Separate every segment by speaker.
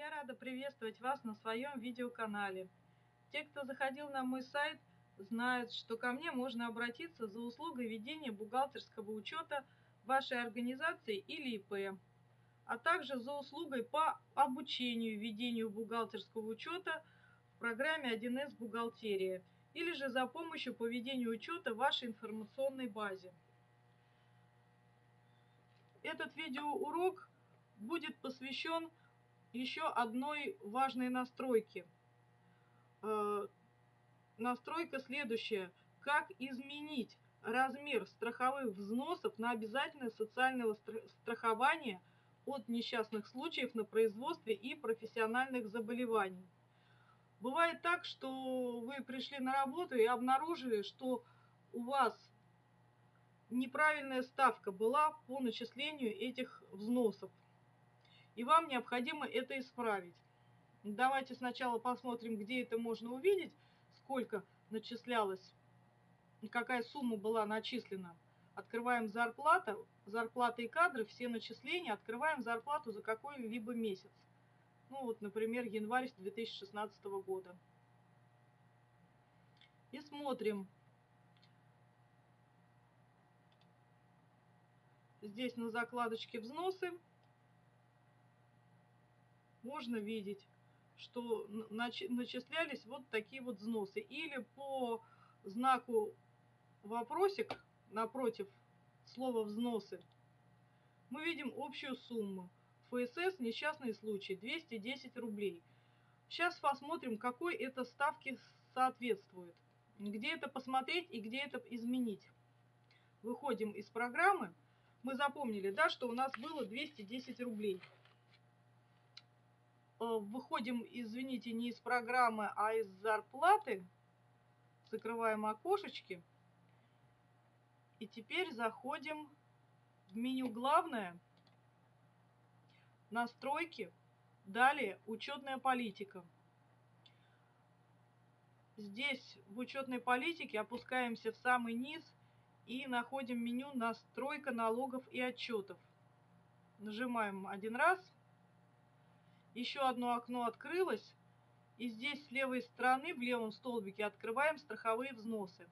Speaker 1: Я рада приветствовать вас на своем видеоканале. Те, кто заходил на мой сайт, знают, что ко мне можно обратиться за услугой ведения бухгалтерского учета вашей организации или ИП, а также за услугой по обучению ведению бухгалтерского учета в программе 1С «Бухгалтерия» или же за помощью по ведению учета вашей информационной базе. Этот видеоурок будет посвящен еще одной важной настройке. Э, настройка следующая. Как изменить размер страховых взносов на обязательное социальное страхование от несчастных случаев на производстве и профессиональных заболеваний. Бывает так, что вы пришли на работу и обнаружили, что у вас неправильная ставка была по начислению этих взносов и вам необходимо это исправить. Давайте сначала посмотрим, где это можно увидеть, сколько начислялось, какая сумма была начислена. Открываем зарплата, зарплата и кадры, все начисления, открываем зарплату за какой-либо месяц. Ну вот, например, январь 2016 года. И смотрим. Здесь на закладочке взносы можно видеть, что начислялись вот такие вот взносы. Или по знаку вопросик напротив слова взносы мы видим общую сумму. ФСС несчастный случай 210 рублей. Сейчас посмотрим, какой это ставки соответствует. Где это посмотреть и где это изменить. Выходим из программы. Мы запомнили, да, что у нас было 210 рублей. Э, выходим, извините, не из программы, а из зарплаты. Закрываем окошечки. И теперь заходим в меню «Главное», «Настройки», далее «Учетная политика». Здесь в учетной политике опускаемся в самый низ и находим меню «Настройка налогов и отчетов». Нажимаем один раз – еще одно окно открылось, и здесь с левой стороны, в левом столбике, открываем страховые взносы.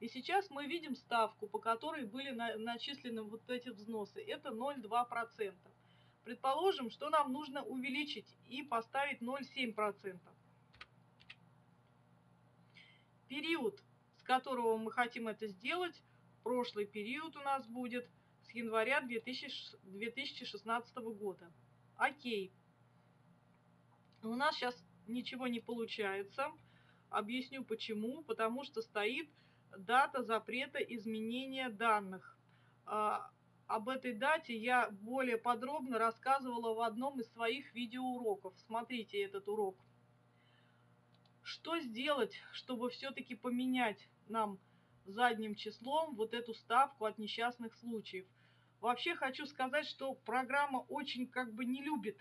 Speaker 1: И сейчас мы видим ставку, по которой были на, начислены вот эти взносы. Это 0,2%. Предположим, что нам нужно увеличить и поставить 0,7%. Период, с которого мы хотим это сделать, прошлый период у нас будет с января 2016 года. Окей. У нас сейчас ничего не получается. Объясню почему. Потому что стоит дата запрета изменения данных. А, об этой дате я более подробно рассказывала в одном из своих видеоуроков. Смотрите этот урок. Что сделать, чтобы все-таки поменять нам задним числом вот эту ставку от несчастных случаев? Вообще хочу сказать, что программа очень как бы не любит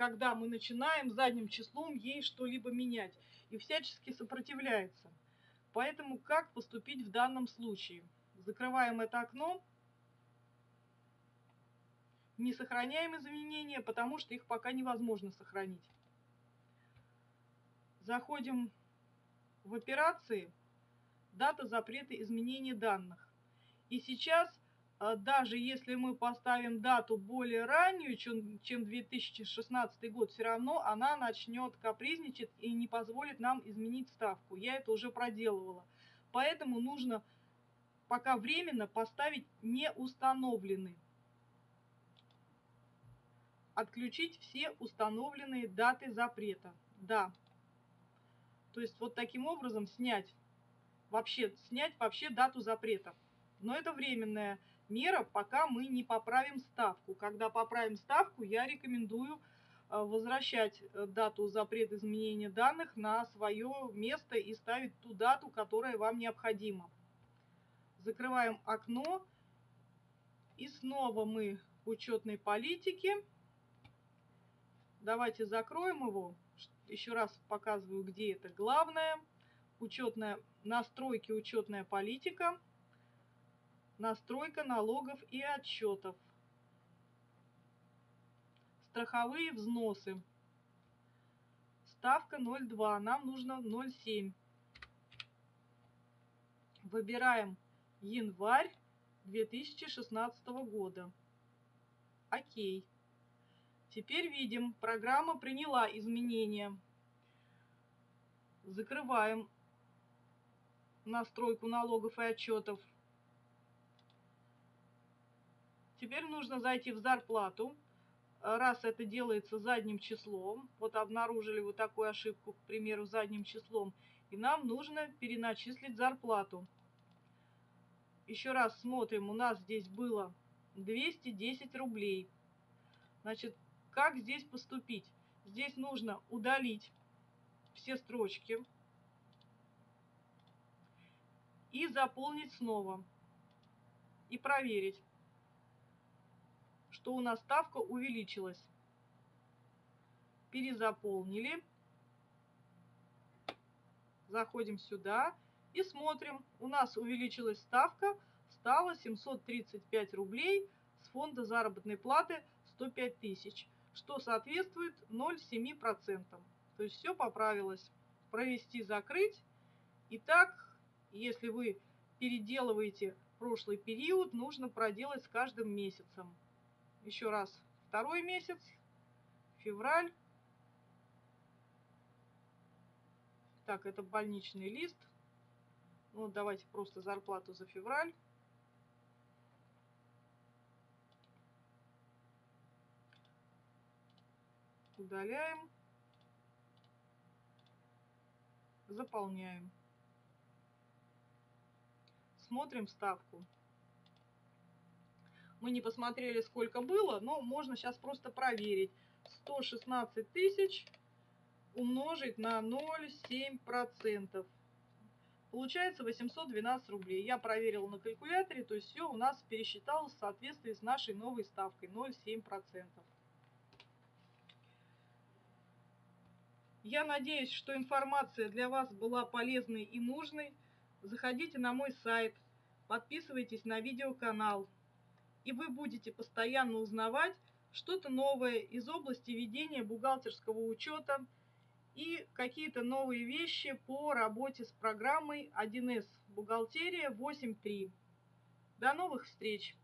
Speaker 1: когда мы начинаем задним числом ей что-либо менять и всячески сопротивляется. Поэтому как поступить в данном случае? Закрываем это окно, не сохраняем изменения, потому что их пока невозможно сохранить. Заходим в операции, дата запрета изменения данных. И сейчас даже если мы поставим дату более раннюю, чем, чем 2016 год, все равно она начнет капризничать и не позволит нам изменить ставку. Я это уже проделывала. Поэтому нужно пока временно поставить не установленный. Отключить все установленные даты запрета. Да. То есть вот таким образом снять вообще, снять вообще дату запрета. Но это временная мера, пока мы не поправим ставку. Когда поправим ставку, я рекомендую э, возвращать э, дату запрета изменения данных на свое место и ставить ту дату, которая вам необходима. Закрываем окно. И снова мы в учетной политике. Давайте закроем его. Еще раз показываю, где это главное. Учетная, настройки учетная политика настройка налогов и отчетов, страховые взносы. ставка 0,2, нам нужно 0,7. Выбираем январь 2016 года. Окей. Теперь видим, программа приняла изменения. Закрываем настройку налогов и отчетов. Теперь нужно зайти в зарплату. Раз это делается задним числом, вот обнаружили вот такую ошибку, к примеру, задним числом, и нам нужно переначислить зарплату. Еще раз смотрим, у нас здесь было 210 рублей. Значит, как здесь поступить? Здесь нужно удалить все строчки и заполнить снова. И проверить, что у нас ставка увеличилась. Перезаполнили. Заходим сюда и смотрим. У нас увеличилась ставка, стала 735 рублей с фонда заработной платы 105 тысяч, что соответствует 0,7%. То есть все поправилось. Провести, закрыть. Итак, если вы переделываете прошлый период, нужно проделать с каждым месяцем. Еще раз, второй месяц, февраль. Так, это больничный лист. Ну, давайте просто зарплату за февраль. Удаляем. Заполняем. Смотрим ставку. Мы не посмотрели, сколько было, но можно сейчас просто проверить. 116 тысяч умножить на 0,7%. Получается 812 рублей. Я проверила на калькуляторе, то есть все у нас пересчиталось в соответствии с нашей новой ставкой 0,7%. Я надеюсь, что информация для вас была полезной и нужной. Заходите на мой сайт, подписывайтесь на видеоканал, и вы будете постоянно узнавать что-то новое из области ведения бухгалтерского учета и какие-то новые вещи по работе с программой 1С «Бухгалтерия 8.3». До новых встреч!